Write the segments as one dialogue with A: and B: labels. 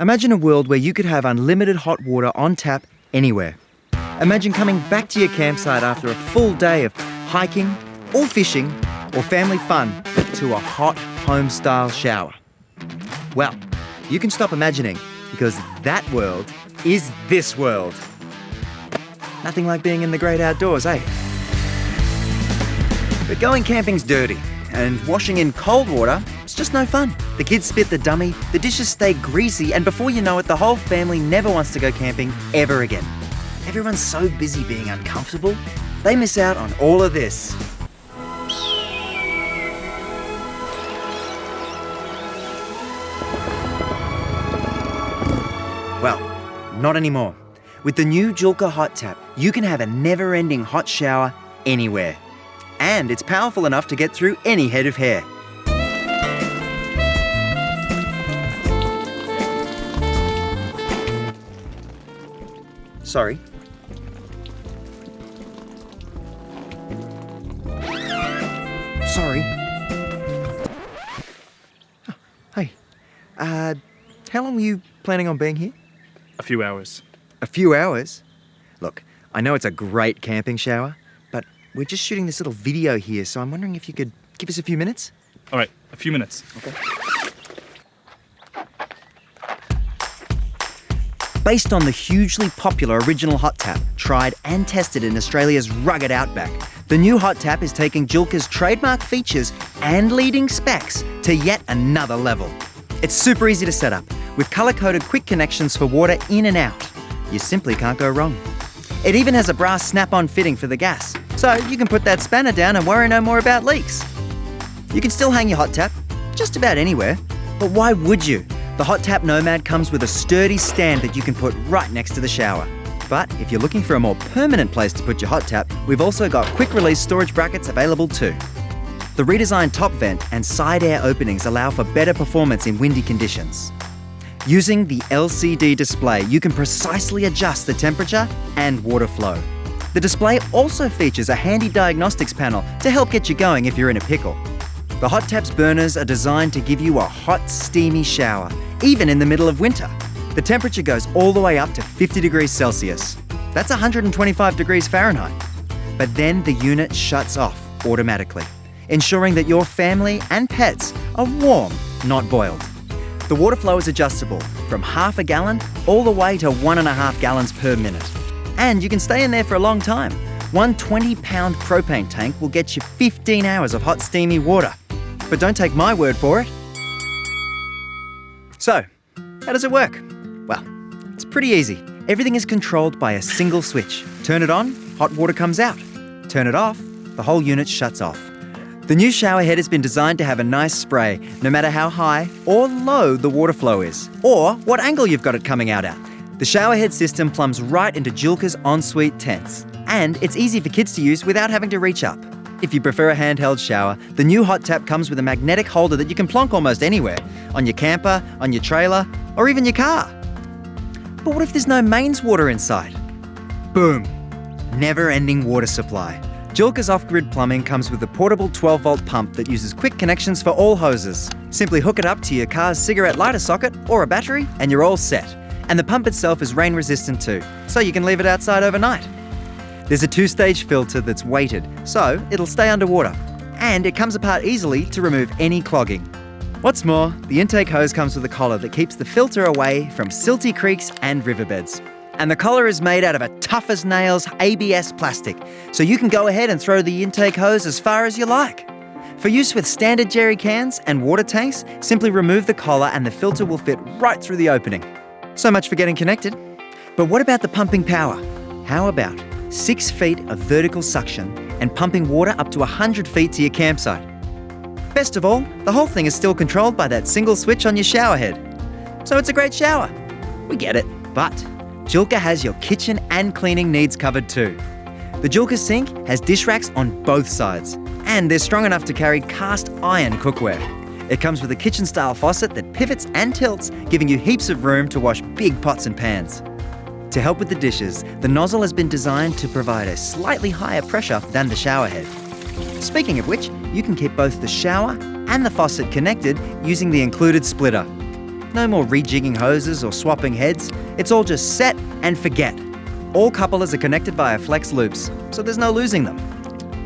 A: Imagine a world where you could have unlimited hot water on tap anywhere. Imagine coming back to your campsite after a full day of hiking, or fishing, or family fun to a hot home style shower. Well, you can stop imagining because that world is this world. Nothing like being in the great outdoors, eh? But going camping's dirty, and washing in cold water just no fun. The kids spit the dummy, the dishes stay greasy, and before you know it, the whole family never wants to go camping ever again. Everyone's so busy being uncomfortable, they miss out on all of this. Well, not anymore. With the new Joolca Hot Tap, you can have a never ending hot shower anywhere. And it's powerful enough to get through any head of hair. Sorry. Sorry. Oh, hey, uh, how long were you planning on being here?
B: A few hours.
A: A few hours? Look, I know it's a great camping shower, but we're just shooting this little video here, so I'm wondering if you could give us a few minutes?
B: All right, a few minutes.
A: Okay. Based on the hugely popular original hot tap, tried and tested in Australia's rugged outback, the new hot tap is taking Joolca's trademark features and leading specs to yet another level. It's super easy to set up, with colour-coded quick connections for water in and out. You simply can't go wrong. It even has a brass snap-on fitting for the gas, so you can put that spanner down and worry no more about leaks. You can still hang your hot tap just about anywhere, but why would you? The Hot Tap Nomad comes with a sturdy stand that you can put right next to the shower. But if you're looking for a more permanent place to put your hot tap, we've also got quick release storage brackets available too. The redesigned top vent and side air openings allow for better performance in windy conditions. Using the LCD display, you can precisely adjust the temperature and water flow. The display also features a handy diagnostics panel to help get you going if you're in a pickle. The Hot Tap's burners are designed to give you a hot, steamy shower, even in the middle of winter. The temperature goes all the way up to 50 degrees Celsius. That's 125 degrees Fahrenheit. But then the unit shuts off automatically, ensuring that your family and pets are warm, not boiled. The water flow is adjustable from half a gallon all the way to one and a half gallons per minute. And you can stay in there for a long time. One 20 pound propane tank will get you 15 hours of hot, steamy water. But don't take my word for it. So, how does it work? Well, it's pretty easy. Everything is controlled by a single switch. Turn it on, hot water comes out. Turn it off, the whole unit shuts off. The new shower head has been designed to have a nice spray, no matter how high or low the water flow is, or what angle you've got it coming out at. The shower head system plumbs right into Joolca's ensuite tents, and it's easy for kids to use without having to reach up. If you prefer a handheld shower, the new hot tap comes with a magnetic holder that you can plonk almost anywhere on your camper, on your trailer, or even your car. But what if there's no mains water inside? Boom! Never ending water supply. Joolca's off grid plumbing comes with a portable 12 volt pump that uses quick connections for all hoses. Simply hook it up to your car's cigarette lighter socket or a battery, and you're all set. And the pump itself is rain resistant too, so you can leave it outside overnight. There's a two stage filter that's weighted, so it'll stay underwater. And it comes apart easily to remove any clogging. What's more, the intake hose comes with a collar that keeps the filter away from silty creeks and riverbeds. And the collar is made out of a tough as nails ABS plastic, so you can go ahead and throw the intake hose as far as you like. For use with standard jerry cans and water tanks, simply remove the collar and the filter will fit right through the opening. So much for getting connected. But what about the pumping power? How about six feet of vertical suction and pumping water up to 100 feet to your campsite? Best of all, the whole thing is still controlled by that single switch on your shower head. So it's a great shower. We get it, but Joolca has your kitchen and cleaning needs covered too. The Joolca sink has dish racks on both sides, and they're strong enough to carry cast iron cookware. It comes with a kitchen style faucet that pivots and tilts, giving you heaps of room to wash big pots and pans. To help with the dishes, the nozzle has been designed to provide a slightly higher pressure than the shower head. Speaking of which, you can keep both the shower and the faucet connected using the included splitter. No more rejigging hoses or swapping heads. It's all just set and forget. All couplers are connected via flex loops, so there's no losing them.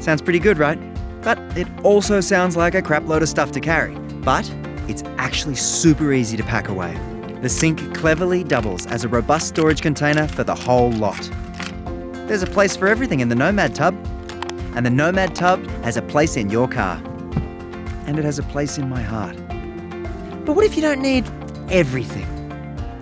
A: Sounds pretty good, right? But it also sounds like a crap load of stuff to carry. But it's actually super easy to pack away. The sink cleverly doubles as a robust storage container for the whole lot. There's a place for everything in the Nomad tub, and the Nomad tub has a place in your car. And it has a place in my heart. But what if you don't need everything?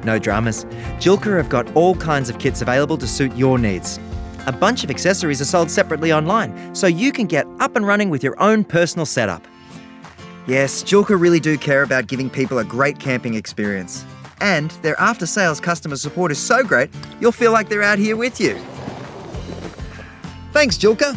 A: No dramas. Joolca have got all kinds of kits available to suit your needs. A bunch of accessories are sold separately online, so you can get up and running with your own personal setup. Yes, Joolca really do care about giving people a great camping experience. And their after sales customer support is so great, you'll feel like they're out here with you. Thanks, Joolca.